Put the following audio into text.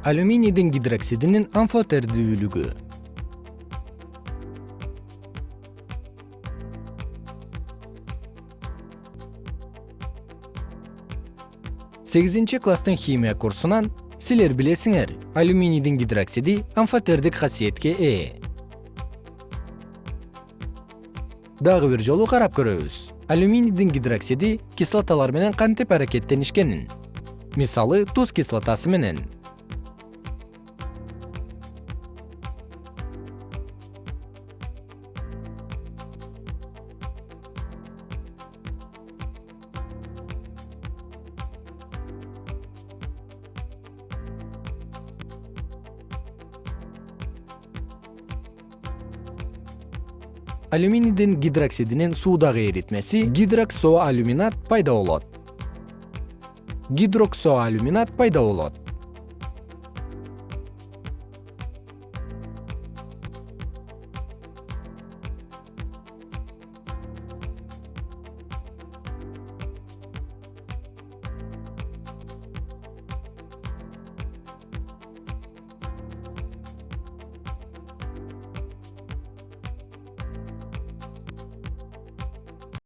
алюминийдин гидроксидинин амфотердүүлүгү сегизинчи класстын химия курсунан силер билесиңер алюминийдин гидроксиди амфотердик касиетке ээ. Дагы бир жолу карап көрөбүз. Алюминийдин гидроксиди кислоталар менен кантип аракеттенишкенин? Мисалы туз кислотасы менен алюминийдин гидроксидинин суудагы эритмеси гидроксоалюминат пайда болот. Гидроксоалюминат пайда болот